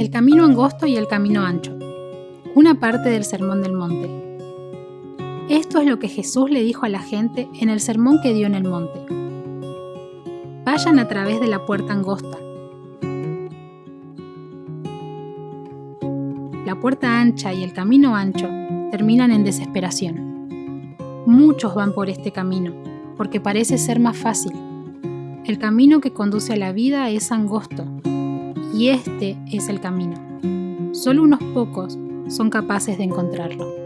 El camino angosto y el camino ancho. Una parte del Sermón del Monte. Esto es lo que Jesús le dijo a la gente en el sermón que dio en el monte. Vayan a través de la puerta angosta. La puerta ancha y el camino ancho terminan en desesperación. Muchos van por este camino, porque parece ser más fácil. El camino que conduce a la vida es angosto, y este es el camino. Solo unos pocos son capaces de encontrarlo.